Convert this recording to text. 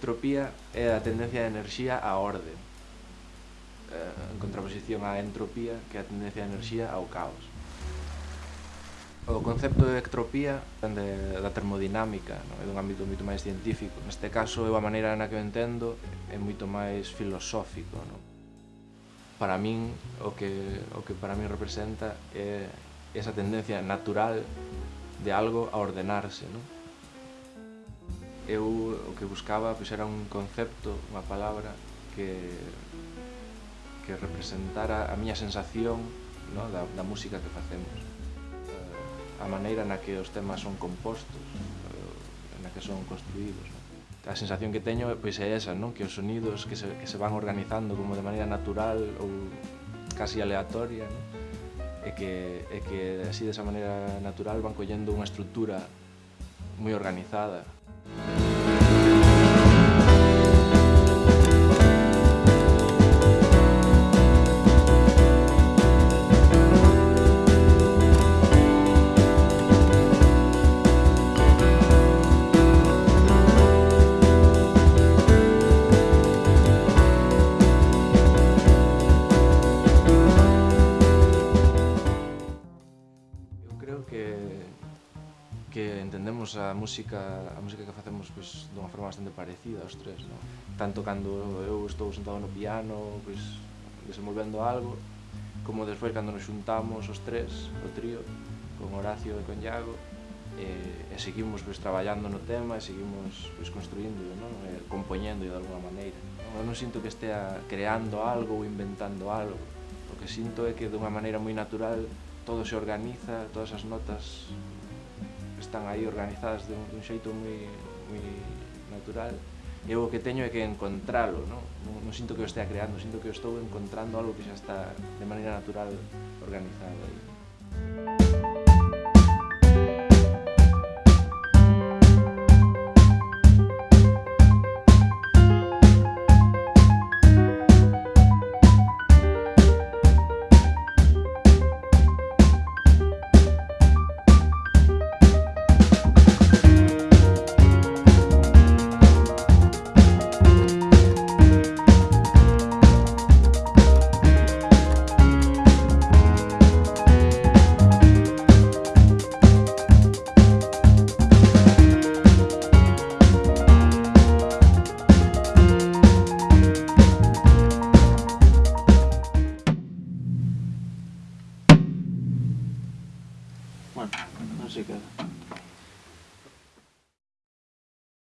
entropía é a tendencia de enerxía á orde. Eh, en contraposición á entropía, que é a tendencia de enerxía ao caos. O concepto de ectropía de, da termodinámica, non? é dun ámbito moito máis científico. Neste caso, eu a maneira na que o entendo é moito máis filosófico. Non? Para min, o que, o que para min representa é esa tendencia natural de algo a ordenarse. Non? eu o que buscaba pois, era un concepto, unha palabra que, que representara a miña sensación no, da, da música que facemos eh, a maneira na que os temas son compostos eh, na que son construídos no? a sensación que teño pois é esa, non? que os sonidos que se, que se van organizando como de maneira natural ou casi aleatoria non? e, que, e que así desa maneira natural van collendo unha estrutura moi organizada creo que que entendemos a música a música que facemos pois, dunha forma bastante parecida os tres, non? Tanto cando eu estou sentado no piano, pois, desenvolvendo algo, como despois cando nos xuntamos os tres, o trío, con Horacio e con Iago, e, e seguimos pois, traballando no tema e seguimos pois, construindo, non? E compoñendo de alguna maneira. Non? Eu non sinto que estea creando algo ou inventando algo, o que sinto é que de unha maneira moi natural todo se organiza, todas as notas están aí organizadas de un, de un xeito moi, moi natural eu o que teño é que encontralo, non? Non, non sinto que o estea creando, sinto que o estou encontrando algo que xa está de maneira natural organizado aí. Bueno, así queda.